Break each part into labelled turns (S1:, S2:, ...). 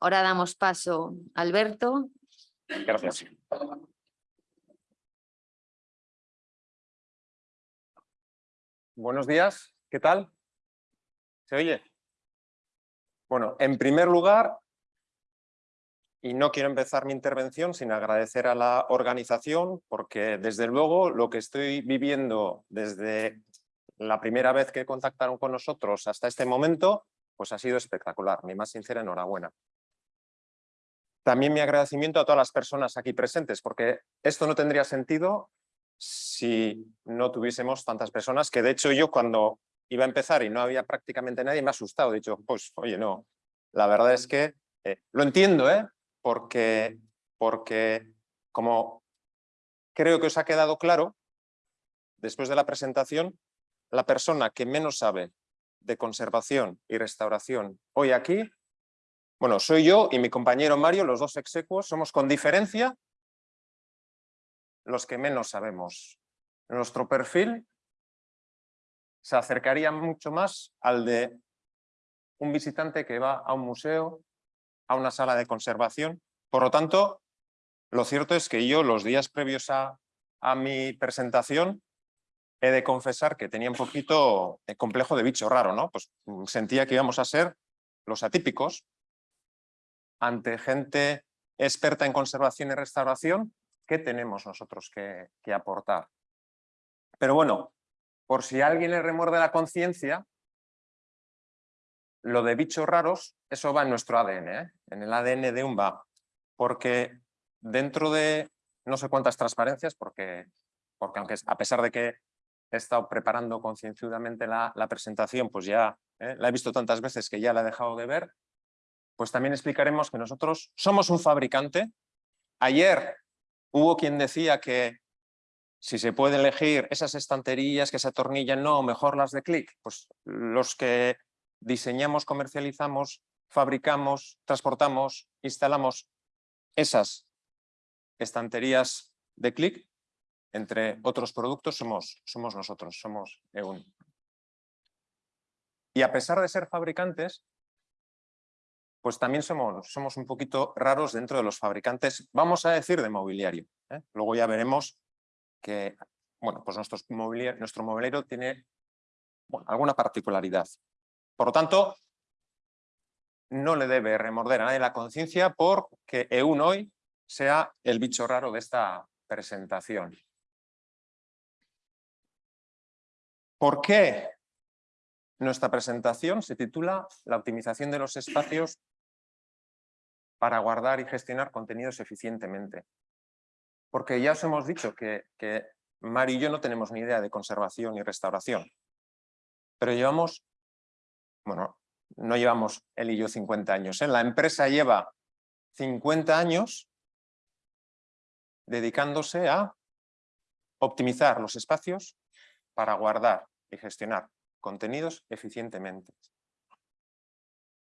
S1: Ahora damos paso a Alberto.
S2: Gracias. Buenos días, ¿qué tal? ¿Se oye? Bueno, en primer lugar, y no quiero empezar mi intervención sin agradecer a la organización, porque desde luego lo que estoy viviendo desde la primera vez que contactaron con nosotros hasta este momento, pues ha sido espectacular. Mi más sincera enhorabuena. También mi agradecimiento a todas las personas aquí presentes, porque esto no tendría sentido si no tuviésemos tantas personas, que de hecho yo cuando iba a empezar y no había prácticamente nadie me ha asustado. He dicho, pues oye, no, la verdad es que eh, lo entiendo, ¿eh? porque, porque como creo que os ha quedado claro, después de la presentación, la persona que menos sabe de conservación y restauración hoy aquí bueno, soy yo y mi compañero Mario, los dos execuos, somos con diferencia los que menos sabemos. Nuestro perfil se acercaría mucho más al de un visitante que va a un museo, a una sala de conservación. Por lo tanto, lo cierto es que yo los días previos a, a mi presentación he de confesar que tenía un poquito de complejo de bicho raro, ¿no? Pues sentía que íbamos a ser los atípicos, ante gente experta en conservación y restauración, ¿qué tenemos nosotros que, aportar? Pero bueno, por si alguien le remuerde la conciencia, lo de bichos raros, eso va en nuestro ADN, ¿eh? en el ADN de UMBA, porque dentro de no sé cuántas transparencias, porque, porque aunque a pesar de que he estado preparando concienzudamente la, presentación, pues ya ¿eh? la he visto tantas veces que ya la he dejado de ver, pues también explicaremos que nosotros somos un fabricante. Ayer hubo quien decía que si se puede elegir esas estanterías que se atornillan, no, mejor las de clic. Pues los que diseñamos, comercializamos, fabricamos, transportamos, instalamos esas estanterías de clic, entre otros productos, somos, somos nosotros, somos EUN. Y a pesar de ser fabricantes, pues también somos, somos un poquito raros dentro de los fabricantes, vamos a decir, de mobiliario. ¿eh? Luego ya veremos que bueno, pues nuestro mobiliario, nuestro mobiliario tiene alguna particularidad. Por lo tanto, no le debe remorder a nadie la conciencia porque EUN hoy sea el bicho raro de esta presentación. ¿Por qué nuestra presentación se titula La optimización de los espacios para guardar y gestionar contenidos eficientemente. Porque ya os hemos dicho que, que Mari y yo no tenemos ni idea de conservación y restauración, pero llevamos, bueno, no llevamos él y yo 50 años, ¿eh? la empresa lleva 50 años dedicándose a optimizar los espacios para guardar y gestionar contenidos eficientemente.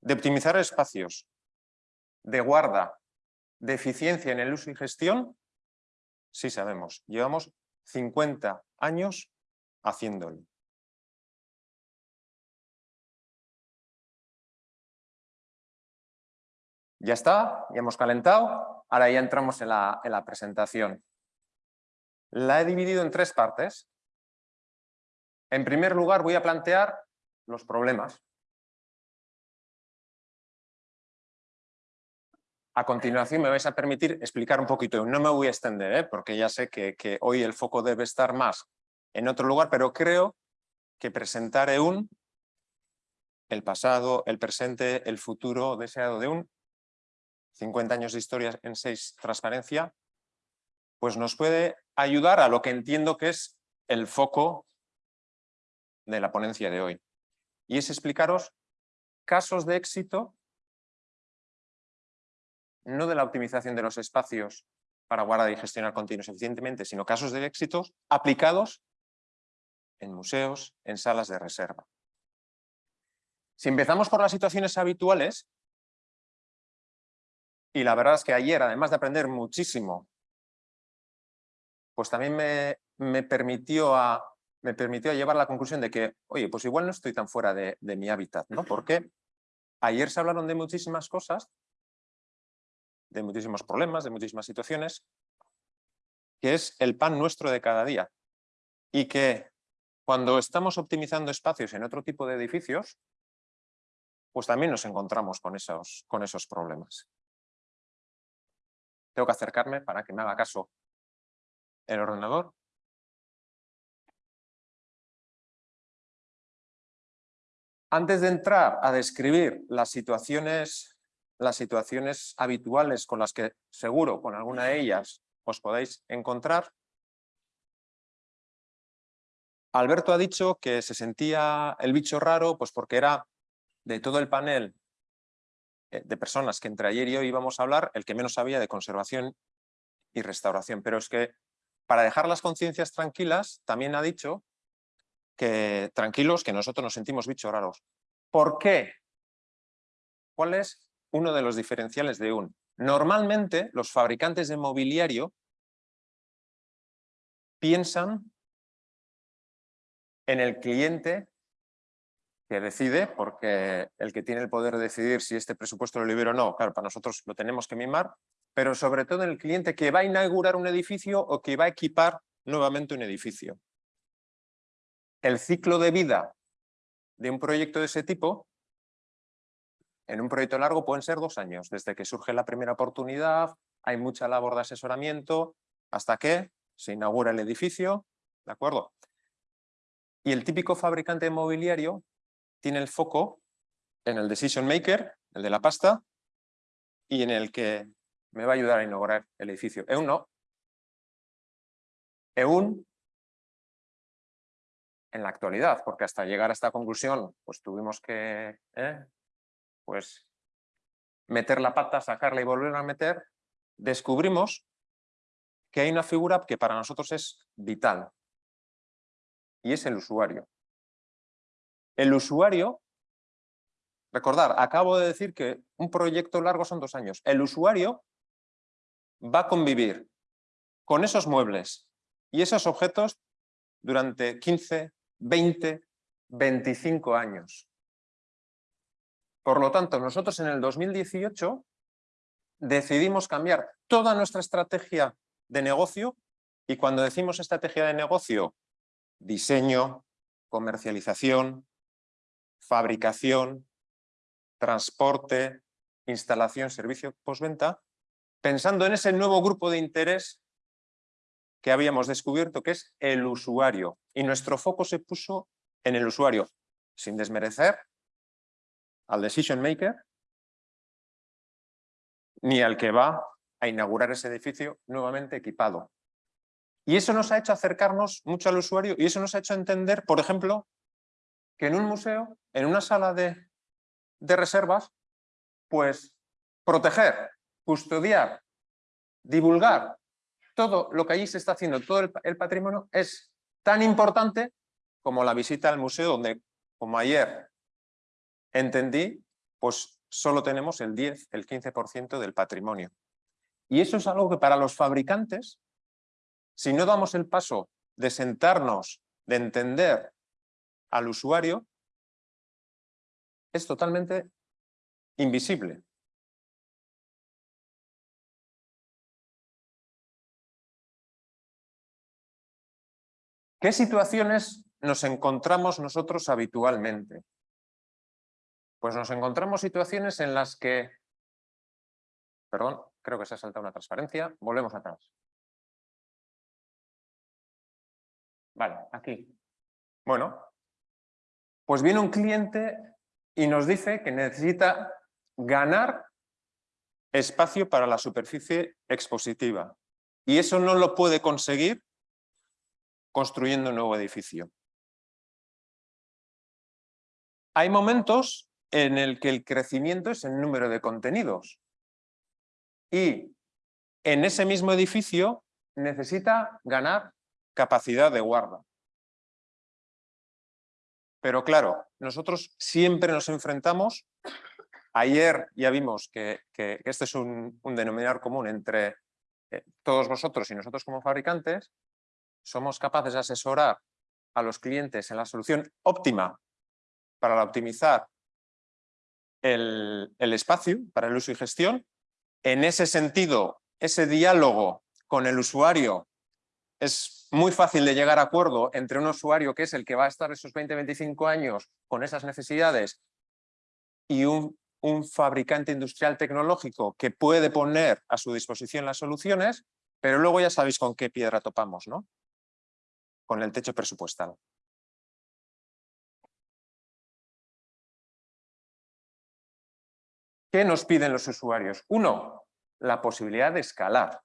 S2: De optimizar espacios de guarda, de eficiencia en el uso y gestión, sí sabemos, llevamos 50 años haciéndolo. Ya está, ya hemos calentado, ahora ya entramos en la, en la presentación. La he dividido en tres partes. En primer lugar voy a plantear los problemas, A continuación me vais a permitir explicar un poquito, no me voy a extender, ¿eh? porque ya sé que, hoy el foco debe estar más en otro lugar, pero creo que presentar EUN, el pasado, el presente, el futuro deseado de EUN, 50 años de historia en 6 transparencia, pues nos puede ayudar a lo que entiendo que es el foco de la ponencia de hoy. Y es explicaros casos de éxito no de la optimización de los espacios para guardar y gestionar continuos eficientemente, sino casos de éxitos aplicados en museos, en salas de reserva. Si empezamos por las situaciones habituales, y la verdad es que ayer, además de aprender muchísimo, pues también me, me permitió, a, me permitió llevar a la conclusión de que, oye, pues igual no estoy tan fuera de, de mi hábitat, ¿no? Porque ayer se hablaron de muchísimas cosas de muchísimos problemas, de muchísimas situaciones, que es el pan nuestro de cada día. Y que cuando estamos optimizando espacios en otro tipo de edificios, pues también nos encontramos con esos, con esos problemas. Tengo que acercarme para que me haga caso el ordenador. Antes de entrar a describir las situaciones, las situaciones habituales con las que seguro con alguna de ellas os podéis encontrar, Alberto ha dicho que se sentía el bicho raro pues porque era de todo el panel eh, de personas que entre ayer y hoy íbamos a hablar, el que menos sabía de conservación y restauración. Pero es que para dejar las conciencias tranquilas, también ha dicho que tranquilos, que nosotros nos sentimos bichos raros. ¿Por qué? ¿Cuál es uno de los diferenciales de un? Normalmente los fabricantes de mobiliario piensan en el cliente que decide, porque el que tiene el poder de decidir si este presupuesto lo libera o no, claro, para nosotros lo tenemos que mimar, pero sobre todo en el cliente que va a inaugurar un edificio o que va a equipar nuevamente un edificio. El ciclo de vida de un proyecto de ese tipo, en un proyecto largo pueden ser dos años, desde que surge la primera oportunidad, hay mucha labor de asesoramiento, hasta que se inaugura el edificio, ¿de acuerdo? Y el típico fabricante de mobiliario tiene el foco en el decision maker, el de la pasta, y en el que me va a ayudar a inaugurar el edificio. EUN no. EUN en la actualidad, porque hasta llegar a esta conclusión pues tuvimos que ¿eh? Pues, meter la pata, sacarla y volver a meter, descubrimos que hay una figura que para nosotros es vital y es el usuario. El usuario, recordar, acabo de decir que un proyecto largo son dos años. El usuario va a convivir con esos muebles y esos objetos durante 15, 20, 25 años. Por lo tanto, nosotros en el 2018 decidimos cambiar toda nuestra estrategia de negocio y cuando decimos estrategia de negocio, diseño, comercialización, fabricación, transporte, instalación, servicio postventa, pensando en ese nuevo grupo de interés que habíamos descubierto, que es el usuario. Y nuestro foco se puso en el usuario, sin desmerecer al decision maker, ni al que va a inaugurar ese edificio nuevamente equipado. Y eso nos ha hecho acercarnos mucho al usuario y eso nos ha hecho entender, por ejemplo, que en un museo, en una sala de, de reservas, pues proteger, custodiar, divulgar todo lo que allí se está haciendo, todo el, patrimonio, es tan importante como la visita al museo, donde, como ayer entendí, pues solo tenemos el 10, el 15% del patrimonio. Y eso es algo que para los fabricantes, si no damos el paso de sentarnos, de entender al usuario es totalmente invisible. ¿Qué situaciones nos encontramos nosotros habitualmente? Pues nos encontramos situaciones en las que... Perdón, creo que se ha saltado una transparencia. Volvemos atrás. Vale, aquí. Bueno, pues viene un cliente y nos dice que necesita ganar espacio para la superficie expositiva. Y eso no lo puede conseguir construyendo un nuevo edificio. Hay momentos en el que el crecimiento es el número de contenidos. Y en ese mismo edificio necesita ganar capacidad de guarda. Pero claro, nosotros siempre nos enfrentamos, ayer ya vimos que, este es un, denominador común entre eh, todos vosotros y nosotros como fabricantes, somos capaces de asesorar a los clientes en la solución óptima para optimizar el, espacio para el uso y gestión, En ese sentido, ese diálogo con el usuario es muy fácil de llegar a acuerdo entre un usuario que es el que va a estar esos 20-25 años con esas necesidades y un, un fabricante industrial tecnológico que puede poner a su disposición las soluciones, pero luego ya sabéis con qué piedra topamos, ¿no? Con el techo presupuestal. ¿Qué nos piden los usuarios? Uno, la posibilidad de escalar.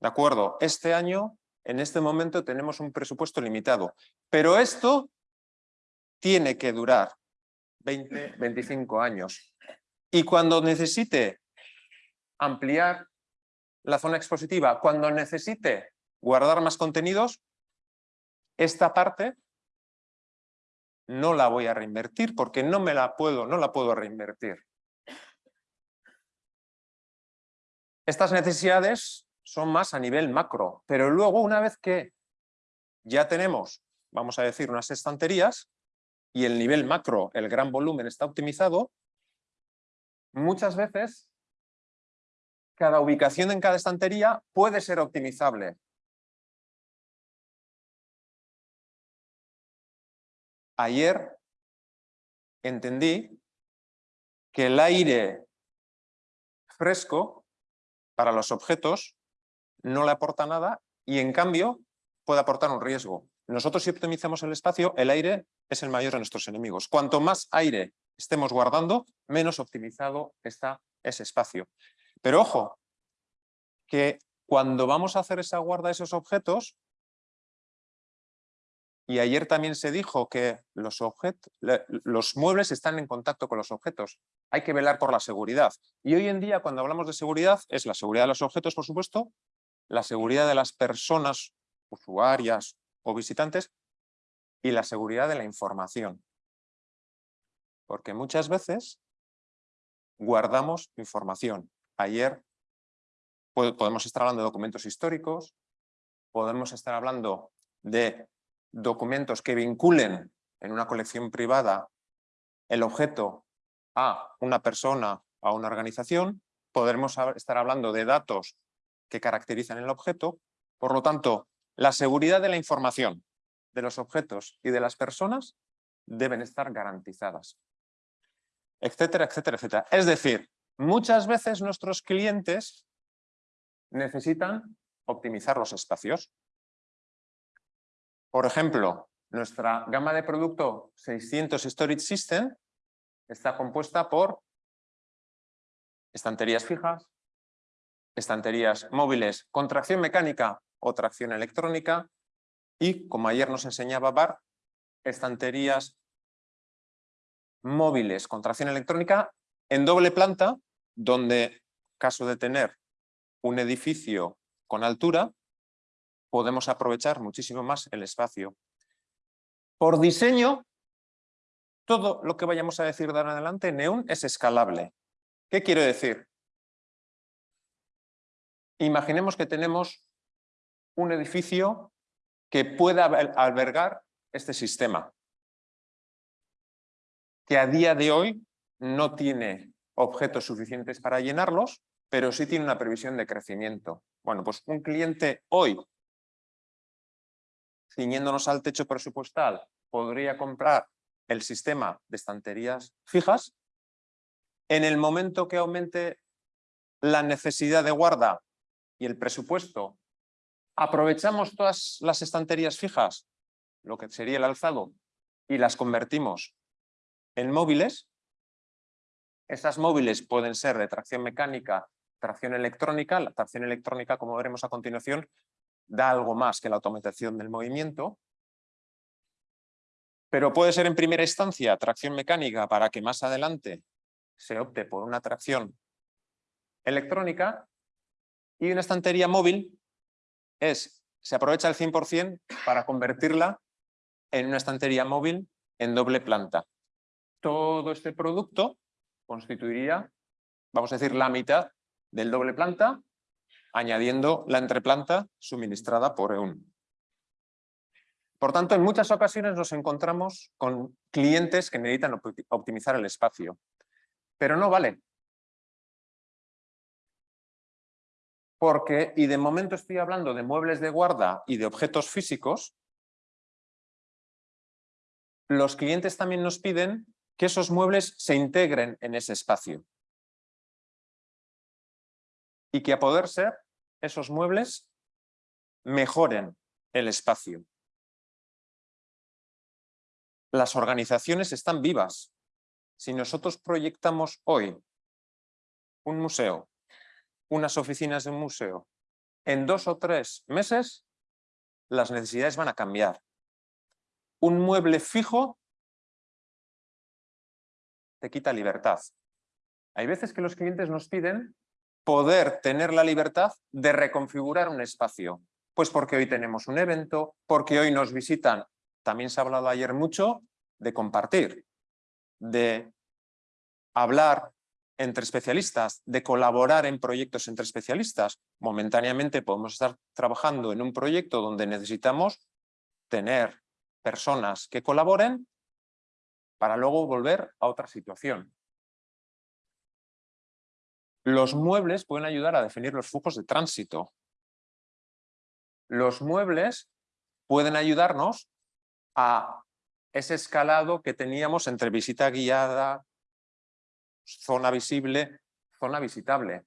S2: ¿De acuerdo? Este año, en este momento, tenemos un presupuesto limitado, pero esto tiene que durar 20, 25 años. Y cuando necesite ampliar la zona expositiva, cuando necesite guardar más contenidos, esta parte no la voy a reinvertir porque no me la puedo, no la puedo reinvertir. Estas necesidades son más a nivel macro, pero luego una vez que ya tenemos, vamos a decir, unas estanterías y el nivel macro, el gran volumen está optimizado, muchas veces cada ubicación en cada estantería puede ser optimizable. Ayer entendí que el aire fresco para los objetos no le aporta nada y en cambio puede aportar un riesgo. Nosotros si optimizamos el espacio, el aire es el mayor de nuestros enemigos. Cuanto más aire estemos guardando, menos optimizado está ese espacio. Pero ojo, que cuando vamos a hacer esa guarda de esos objetos, y ayer también se dijo que los, muebles están en contacto con los objetos. Hay que velar por la seguridad. Y hoy en día, cuando hablamos de seguridad, es la seguridad de los objetos, por supuesto, la seguridad de las personas, usuarias o visitantes, y la seguridad de la información. Porque muchas veces guardamos información. Ayer podemos estar hablando de documentos históricos, podemos estar hablando de documentos que vinculen en una colección privada el objeto a una persona, a una organización, podremos estar hablando de datos que caracterizan el objeto, por lo tanto, la seguridad de la información de los objetos y de las personas deben estar garantizadas, etcétera, etcétera, etcétera. Es decir, muchas veces nuestros clientes necesitan optimizar los espacios. Por ejemplo, nuestra gama de producto 600 Storage System está compuesta por estanterías fijas, estanterías móviles con tracción mecánica o tracción electrónica y, como ayer nos enseñaba Bar, estanterías móviles con tracción electrónica en doble planta, donde, caso de tener un edificio con altura, podemos aprovechar muchísimo más el espacio. Por diseño, todo lo que vayamos a decir de ahora en adelante, Neon es escalable. ¿Qué quiero decir? Imaginemos que tenemos un edificio que pueda albergar este sistema, que a día de hoy no tiene objetos suficientes para llenarlos, pero sí tiene una previsión de crecimiento. Bueno, pues un cliente hoy ciñéndonos al techo presupuestal, podría comprar el sistema de estanterías fijas. En el momento que aumente la necesidad de guarda y el presupuesto, aprovechamos todas las estanterías fijas, lo que sería el alzado, y las convertimos en móviles. Esas móviles pueden ser de tracción mecánica, tracción electrónica. La tracción electrónica, como veremos a continuación, da algo más que la automatización del movimiento, pero puede ser en primera instancia tracción mecánica para que más adelante se opte por una tracción electrónica y una estantería móvil es, se aprovecha el 100% para convertirla en una estantería móvil en doble planta. Todo este producto constituiría, vamos a decir, la mitad del doble planta añadiendo la entreplanta suministrada por EUN. Por tanto, en muchas ocasiones nos encontramos con clientes que necesitan optimizar el espacio. Pero no vale. porque, y de momento estoy hablando de muebles de guarda y de objetos físicos, los clientes también nos piden que esos muebles se integren en ese espacio. Y que a poder ser, esos muebles mejoren el espacio. Las organizaciones están vivas. Si nosotros proyectamos hoy un museo, unas oficinas de un museo, en dos o tres meses las necesidades van a cambiar. Un mueble fijo te quita libertad. Hay veces que los clientes nos piden poder tener la libertad de reconfigurar un espacio. Pues porque hoy tenemos un evento, porque hoy nos visitan. También se ha hablado ayer mucho de compartir, de hablar entre especialistas, de colaborar en proyectos entre especialistas. Momentáneamente podemos estar trabajando en un proyecto donde necesitamos tener personas que colaboren para luego volver a otra situación. Los muebles pueden ayudar a definir los flujos de tránsito. Los muebles pueden ayudarnos a ese escalado que teníamos entre visita guiada, zona visible, zona visitable.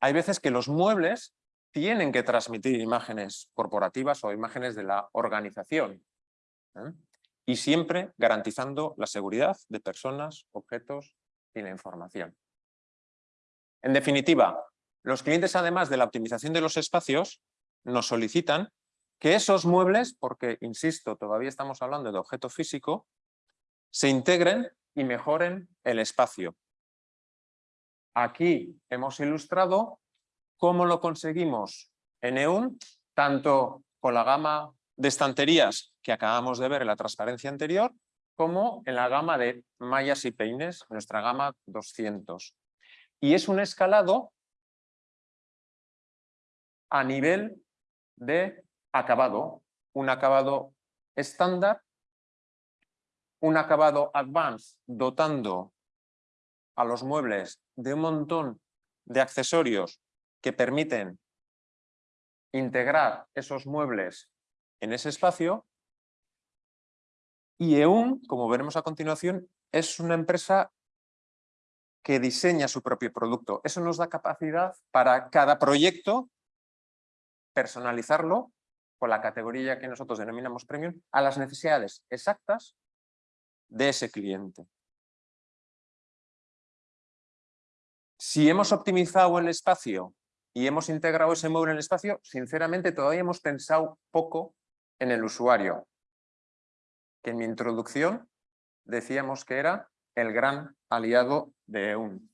S2: Hay veces que los muebles tienen que transmitir imágenes corporativas o imágenes de la organización. ¿eh? Y siempre garantizando la seguridad de personas, objetos y la información. En definitiva, los clientes, además de la optimización de los espacios, nos solicitan que esos muebles, porque, insisto, todavía estamos hablando de objeto físico, se integren y mejoren el espacio. Aquí hemos ilustrado cómo lo conseguimos en EUN, tanto con la gama de estanterías que acabamos de ver en la transparencia anterior, como en la gama de mallas y peines, nuestra gama 200 y es un escalado a nivel de acabado, un acabado estándar, un acabado advanced dotando a los muebles de un montón de accesorios que permiten integrar esos muebles en ese espacio. Y EUN, como veremos a continuación, es una empresa que diseña su propio producto. Eso nos da capacidad para cada proyecto personalizarlo con la categoría que nosotros denominamos premium a las necesidades exactas de ese cliente. Si hemos optimizado el espacio y hemos integrado ese móvil en el espacio, sinceramente todavía hemos pensado poco en el usuario, que en mi introducción decíamos que era el gran aliado de EUN.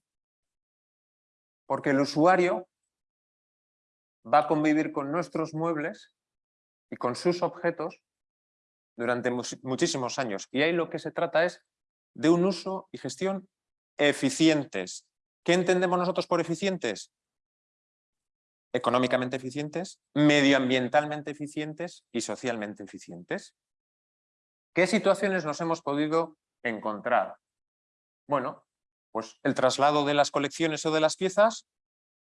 S2: Porque el usuario va a convivir con nuestros muebles y con sus objetos durante muchísimos años. Y ahí lo que se trata es de un uso y gestión eficientes. ¿Qué entendemos nosotros por eficientes? Económicamente eficientes, medioambientalmente eficientes y socialmente eficientes. ¿Qué situaciones nos hemos podido encontrar? Bueno, pues el traslado de las colecciones o de las piezas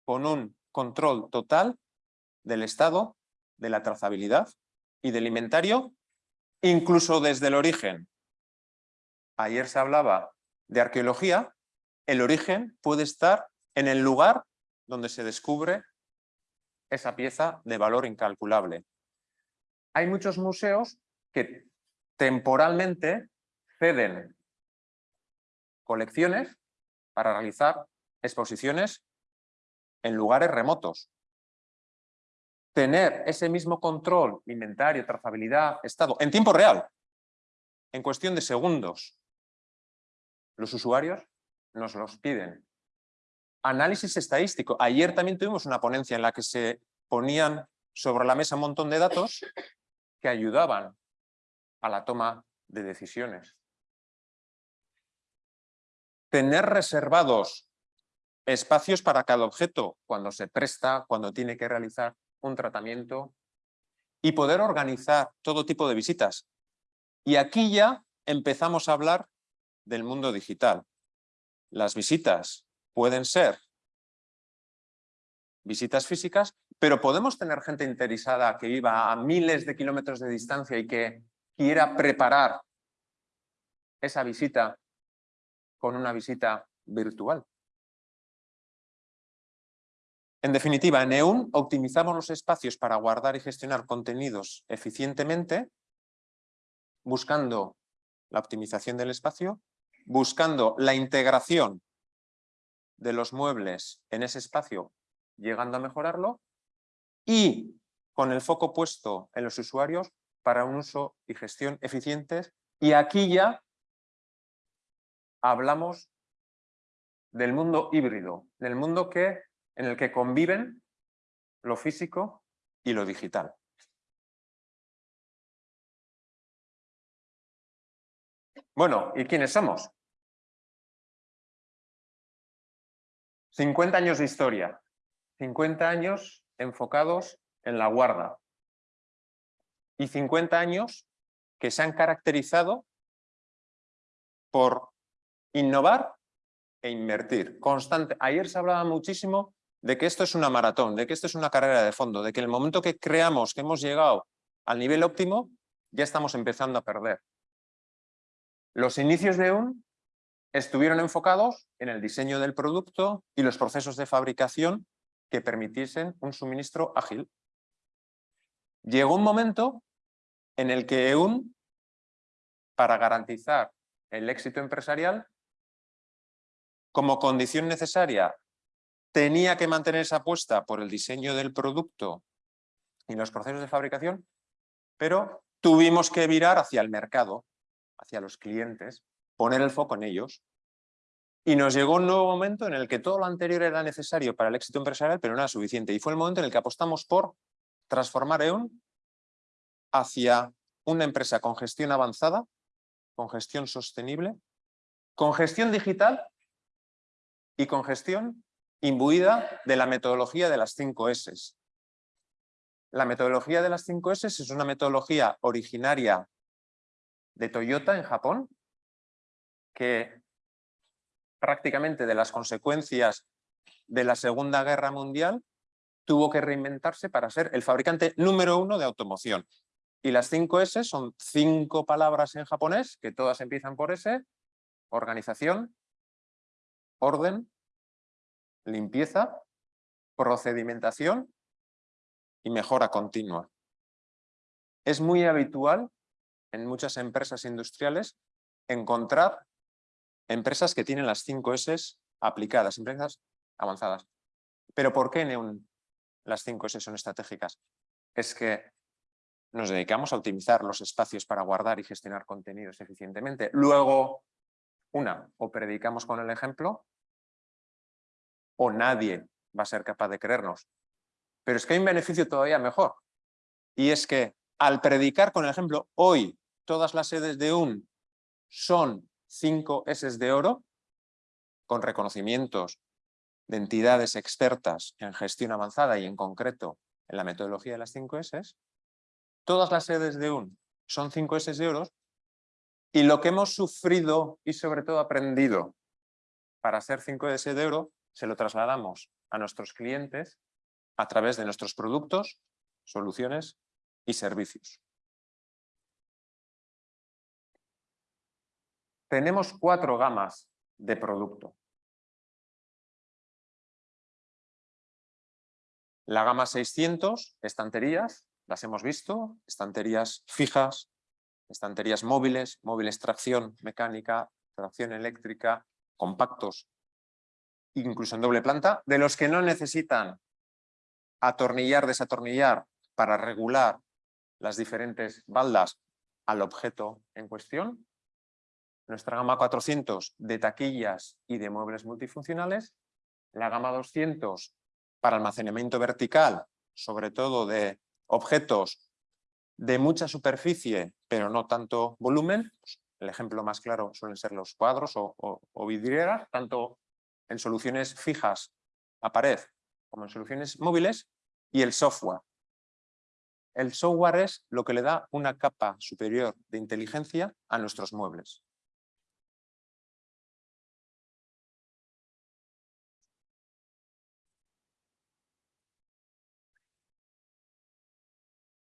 S2: con un control total del estado, de la trazabilidad y del inventario, incluso desde el origen. Ayer se hablaba de arqueología, el origen puede estar en el lugar donde se descubre esa pieza de valor incalculable. Hay muchos museos que temporalmente ceden colecciones para realizar exposiciones en lugares remotos. Tener ese mismo control, inventario, trazabilidad, estado, en tiempo real, en cuestión de segundos. Los usuarios nos los piden. Análisis estadístico. Ayer también tuvimos una ponencia en la que se ponían sobre la mesa un montón de datos que ayudaban a la toma de decisiones tener reservados espacios para cada objeto cuando se presta, cuando tiene que realizar un tratamiento y poder organizar todo tipo de visitas. Y aquí ya empezamos a hablar del mundo digital. Las visitas pueden ser visitas físicas, pero podemos tener gente interesada que viva a miles de kilómetros de distancia y que quiera preparar esa visita con una visita virtual. En definitiva, en EUN optimizamos los espacios para guardar y gestionar contenidos eficientemente, buscando la optimización del espacio, buscando la integración de los muebles en ese espacio, llegando a mejorarlo, y con el foco puesto en los usuarios para un uso y gestión eficientes. Y aquí ya hablamos del mundo híbrido, del mundo que, en el que conviven lo físico y lo digital. Bueno, ¿y quiénes somos? 50 años de historia, 50 años enfocados en la guarda y 50 años que se han caracterizado por innovar e invertir. Constante. Ayer se hablaba muchísimo de que esto es una maratón, de que esto es una carrera de fondo, de que el momento que creamos que hemos llegado al nivel óptimo, ya estamos empezando a perder. Los inicios de un estuvieron enfocados en el diseño del producto y los procesos de fabricación que permitiesen un suministro ágil. Llegó un momento en el que EUN, para garantizar el éxito empresarial, como condición necesaria, tenía que mantener esa apuesta por el diseño del producto y los procesos de fabricación, pero tuvimos que virar hacia el mercado, hacia los clientes, poner el foco en ellos. Y nos llegó un nuevo momento en el que todo lo anterior era necesario para el éxito empresarial, pero no era suficiente. Y fue el momento en el que apostamos por transformar EON hacia una empresa con gestión avanzada, con gestión sostenible, con gestión digital y con gestión imbuida de la metodología de las 5 S. La metodología de las 5 S es una metodología originaria de Toyota en Japón, que prácticamente de las consecuencias de la Segunda Guerra Mundial tuvo que reinventarse para ser el fabricante número uno de automoción. Y las 5 S son cinco palabras en japonés, que todas empiezan por S, organización, orden, limpieza, procedimentación y mejora continua. Es muy habitual en muchas empresas industriales encontrar empresas que tienen las 5 S aplicadas, empresas avanzadas. ¿Pero por qué en las 5 S son estratégicas? Es que nos dedicamos a optimizar los espacios para guardar y gestionar contenidos eficientemente. Luego, una, o predicamos con el ejemplo, o nadie va a ser capaz de creernos. Pero es que hay un beneficio todavía mejor. Y es que al predicar con el ejemplo, hoy todas las sedes de UN son 5 S de oro, con reconocimientos de entidades expertas en gestión avanzada y en concreto en la metodología de las 5 S, todas las sedes de UN son 5 S de oro y lo que hemos sufrido y sobre todo aprendido para ser 5 S de oro se lo trasladamos a nuestros clientes a través de nuestros productos, soluciones y servicios. Tenemos cuatro gamas de producto. La gama 600, estanterías, las hemos visto, estanterías fijas, estanterías móviles, móviles tracción mecánica, tracción eléctrica, compactos, incluso en doble planta, de los que no necesitan atornillar, desatornillar para regular las diferentes baldas al objeto en cuestión. Nuestra gama 400 de taquillas y de muebles multifuncionales. La gama 200 para almacenamiento vertical, sobre todo de objetos de mucha superficie, pero no tanto volumen. El ejemplo más claro suelen ser los cuadros o vidrieras, tanto en soluciones fijas a pared como en soluciones móviles y el software. El software es lo que le da una capa superior de inteligencia a nuestros muebles.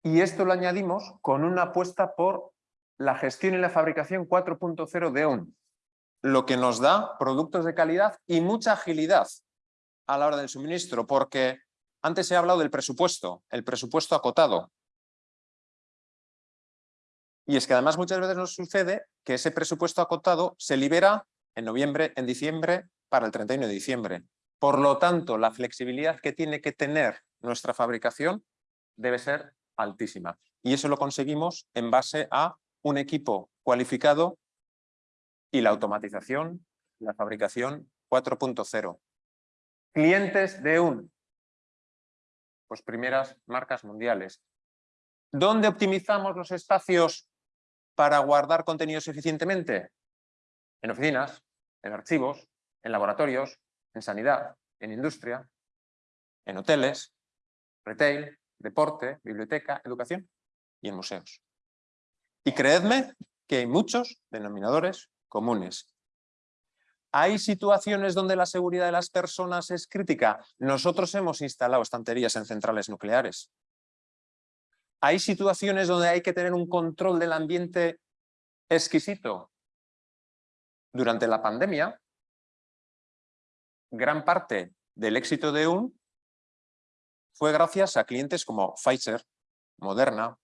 S2: Y esto lo añadimos con una apuesta por la gestión y la fabricación 4.0 de ON lo que nos da productos de calidad y mucha agilidad a la hora del suministro, porque antes he hablado del presupuesto, el presupuesto acotado. Y es que además muchas veces nos sucede que ese presupuesto acotado se libera en noviembre, en diciembre, para el 31 de diciembre. Por lo tanto, la flexibilidad que tiene que tener nuestra fabricación debe ser altísima. Y eso lo conseguimos en base a un equipo cualificado y la automatización, la fabricación 4.0. Clientes de un, pues primeras marcas mundiales. ¿Dónde optimizamos los espacios para guardar contenidos eficientemente? En oficinas, en archivos, en laboratorios, en sanidad, en industria, en hoteles, retail, deporte, biblioteca, educación y en museos. Y creedme que hay muchos denominadores comunes. ¿Hay situaciones donde la seguridad de las personas es crítica? Nosotros hemos instalado estanterías en centrales nucleares. ¿Hay situaciones donde hay que tener un control del ambiente exquisito? Durante la pandemia, gran parte del éxito de UN fue gracias a clientes como Pfizer, Moderna,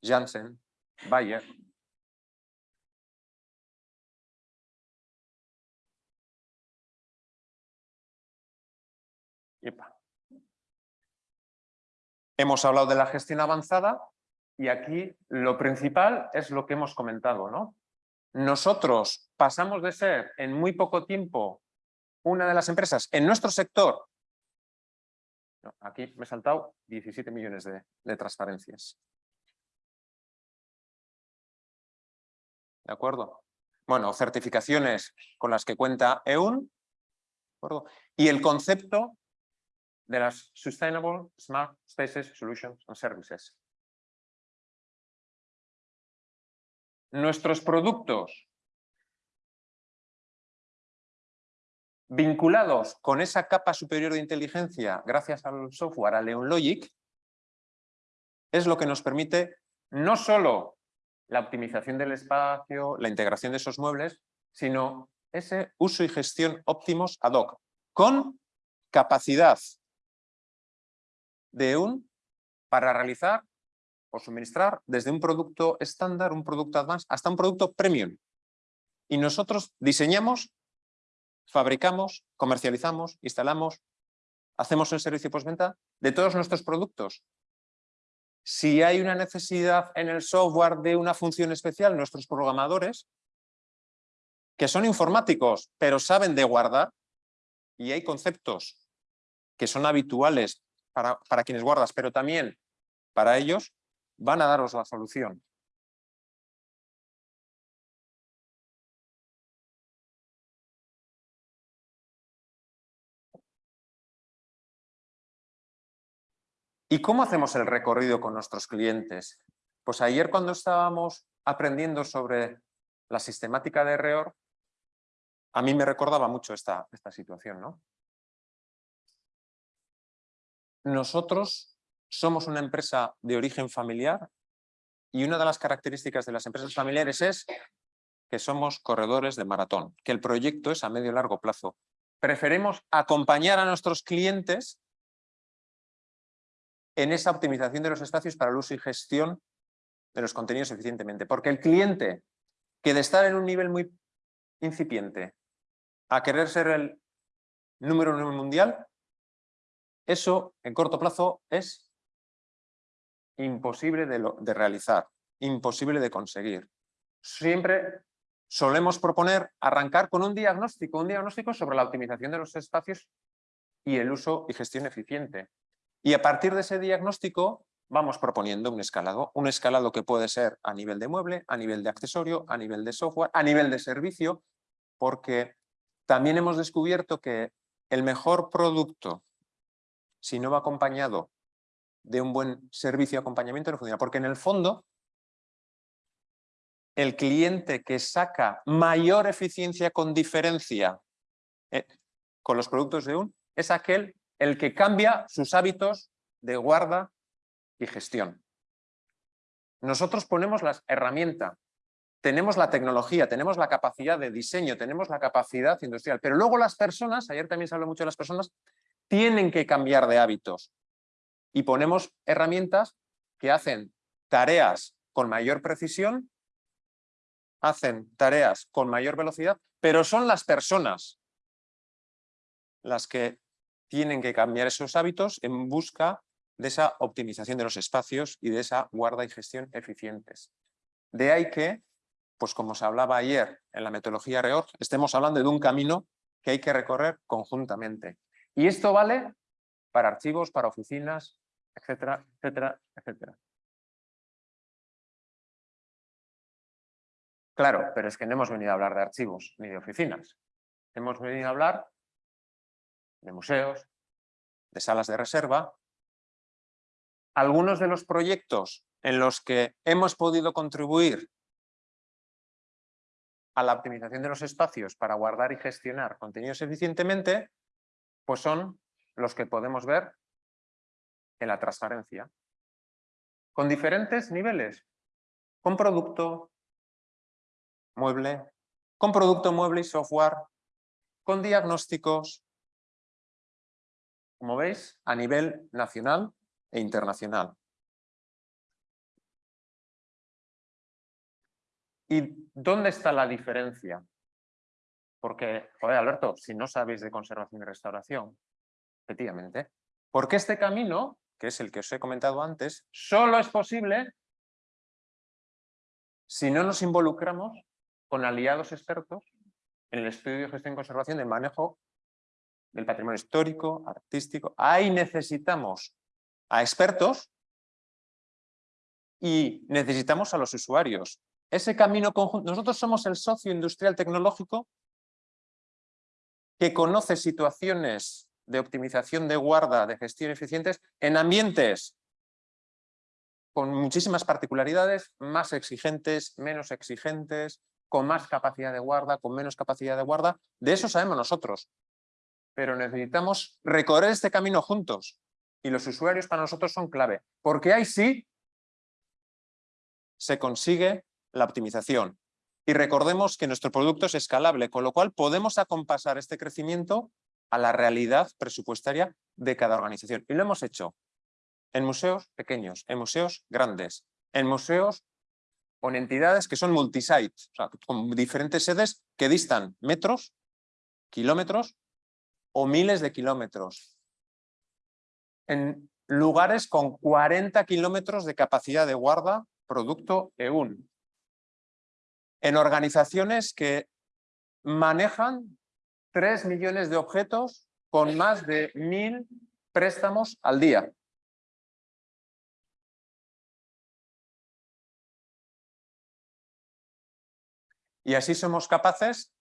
S2: Janssen, Bayer. Hemos hablado de la gestión avanzada y aquí lo principal es lo que hemos comentado. ¿no? Nosotros pasamos de ser en muy poco tiempo una de las empresas en nuestro sector aquí me he saltado 17 millones de, transparencias. ¿De acuerdo? Bueno, certificaciones con las que cuenta EUN. Y el concepto de las Sustainable Smart Spaces Solutions and Services. Nuestros productos vinculados con esa capa superior de inteligencia gracias al software, a LeonLogic, es lo que nos permite no solo la optimización del espacio, la integración de esos muebles, sino ese uso y gestión óptimos ad hoc, con capacidad de un para realizar o suministrar desde un producto estándar, un producto advanced, hasta un producto premium. Y nosotros diseñamos fabricamos, comercializamos, instalamos, hacemos el servicio postventa de todos nuestros productos. Si hay una necesidad en el software de una función especial, nuestros programadores, que son informáticos, pero saben de guardar, y hay conceptos que son habituales para, para quienes guardas, pero también para ellos, van a daros la solución. ¿Y cómo hacemos el recorrido con nuestros clientes? Pues ayer cuando estábamos aprendiendo sobre la sistemática de REOR, a mí me recordaba mucho esta, esta situación. ¿no? Nosotros somos una empresa de origen familiar y una de las características de las empresas familiares es que somos corredores de maratón, que el proyecto es a medio y largo plazo. Preferimos acompañar a nuestros clientes en esa optimización de los espacios para el uso y gestión de los contenidos eficientemente. Porque el cliente que de estar en un nivel muy incipiente a querer ser el número uno mundial, eso en corto plazo es imposible de, realizar, imposible de conseguir. Siempre solemos proponer arrancar con un diagnóstico, un diagnóstico sobre la optimización de los espacios y el uso y gestión eficiente. Y a partir de ese diagnóstico vamos proponiendo un escalado. Un escalado que puede ser a nivel de mueble, a nivel de accesorio, a nivel de software, a nivel de servicio, porque también hemos descubierto que el mejor producto, si no va acompañado de un buen servicio de acompañamiento, no funciona. Porque en el fondo, el cliente que saca mayor eficiencia con diferencia eh, con los productos de un, es aquel el que cambia sus hábitos de guarda y gestión. Nosotros ponemos la herramienta, tenemos la tecnología, tenemos la capacidad de diseño, tenemos la capacidad industrial, pero luego las personas, ayer también se habló mucho de las personas, tienen que cambiar de hábitos y ponemos herramientas que hacen tareas con mayor precisión, hacen tareas con mayor velocidad, pero son las personas las que tienen que cambiar esos hábitos en busca de esa optimización de los espacios y de esa guarda y gestión eficientes. De ahí que, pues como se hablaba ayer en la metodología REORG, estemos hablando de un camino que hay que recorrer conjuntamente. Y esto vale para archivos, para oficinas, etcétera, etcétera, etcétera. Claro, pero es que no hemos venido a hablar de archivos ni de oficinas. Hemos venido a hablar de museos, de salas de reserva. Algunos de los proyectos en los que hemos podido contribuir a la optimización de los espacios para guardar y gestionar contenidos eficientemente, pues son los que podemos ver en la transparencia. Con diferentes niveles. Con producto, mueble, con producto, mueble y software, con diagnósticos, como veis, a nivel nacional e internacional. ¿Y dónde está la diferencia? Porque, joder, Alberto, si no sabéis de conservación y restauración, efectivamente, porque este camino, que es el que os he comentado antes, solo es posible si no nos involucramos con aliados expertos en el estudio de gestión y conservación del manejo del patrimonio histórico, artístico. Ahí necesitamos a expertos y necesitamos a los usuarios. Ese camino conjunto, nosotros somos el socio industrial tecnológico que conoce situaciones de optimización de guarda, de gestión eficientes en ambientes con muchísimas particularidades, más exigentes, menos exigentes, con más capacidad de guarda, con menos capacidad de guarda. De eso sabemos nosotros. Pero necesitamos recorrer este camino juntos. Y los usuarios para nosotros son clave. Porque ahí sí se consigue la optimización. Y recordemos que nuestro producto es escalable, con lo cual podemos acompasar este crecimiento a la realidad presupuestaria de cada organización. Y lo hemos hecho en museos pequeños, en museos grandes, en museos con entidades que son multisite, con diferentes sedes que distan metros, kilómetros o miles de kilómetros. En lugares con 40 kilómetros de capacidad de guarda producto EUN. En organizaciones que manejan 3 millones de objetos con más de mil préstamos al día. Y así somos capaces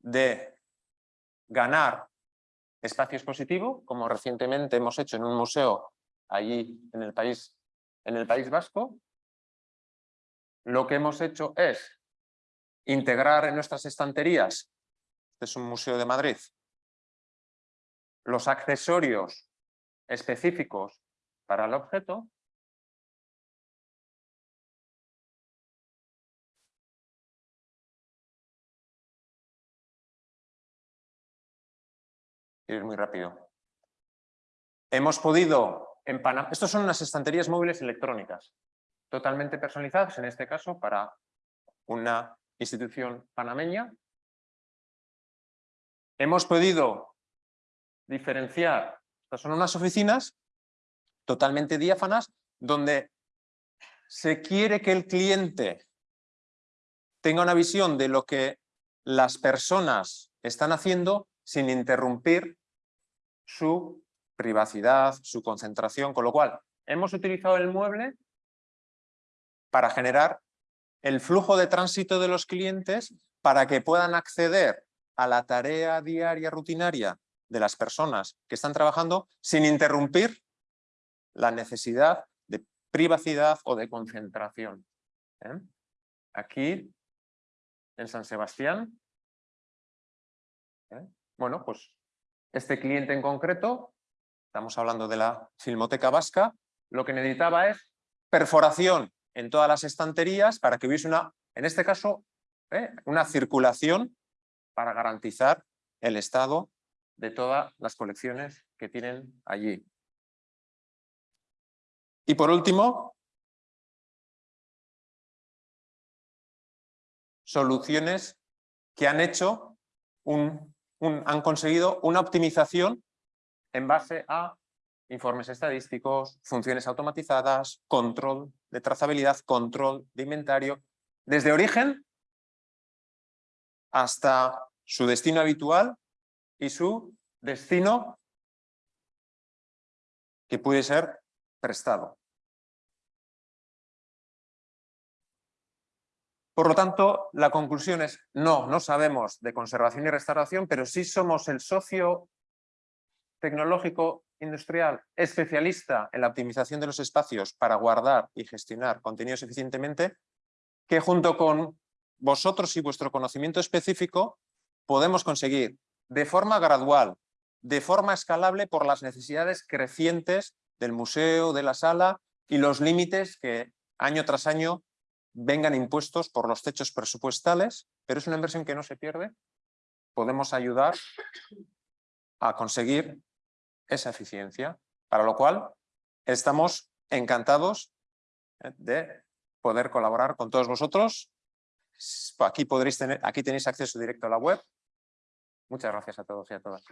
S2: de ganar espacio expositivo, como recientemente hemos hecho en un museo allí en el país, en el país Vasco. Lo que hemos hecho es integrar en nuestras estanterías, este es un museo de Madrid, los accesorios específicos para el objeto ir muy rápido. Hemos podido empanar... Estos son unas estanterías móviles electrónicas, totalmente personalizadas, en este caso para una institución panameña. Hemos podido diferenciar, estas son unas oficinas totalmente diáfanas, donde se quiere que el cliente tenga una visión de lo que las personas están haciendo sin interrumpir su privacidad, su concentración, con lo cual hemos utilizado el mueble para generar el flujo de tránsito de los clientes para que puedan acceder a la tarea diaria rutinaria de las personas que están trabajando sin interrumpir la necesidad de privacidad o de concentración. ¿eh? Aquí, en San Sebastián, ¿eh? bueno, pues este cliente en concreto, estamos hablando de la Filmoteca Vasca, lo que necesitaba es perforación en todas las estanterías para que hubiese una, en este caso, ¿eh? una circulación para garantizar el estado de todas las colecciones que tienen allí. Y por último, soluciones que han hecho un, han conseguido una optimización en base a informes estadísticos, funciones automatizadas, control de trazabilidad, control de inventario, desde origen hasta su destino habitual y su destino que puede ser prestado. Por lo tanto, la conclusión es no, no sabemos de conservación y restauración, pero sí somos el socio tecnológico industrial especialista en la optimización de los espacios para guardar y gestionar contenidos eficientemente, que junto con vosotros y vuestro conocimiento específico podemos conseguir de forma gradual, de forma escalable por las necesidades crecientes del museo, de la sala y los límites que año tras año vengan impuestos por los techos presupuestales, pero es una inversión que no se pierde. Podemos ayudar a conseguir esa eficiencia, para lo cual estamos encantados eh, de poder colaborar con todos vosotros. Aquí, podréis tener, aquí tenéis acceso directo a la web. Muchas gracias a todos y a todas.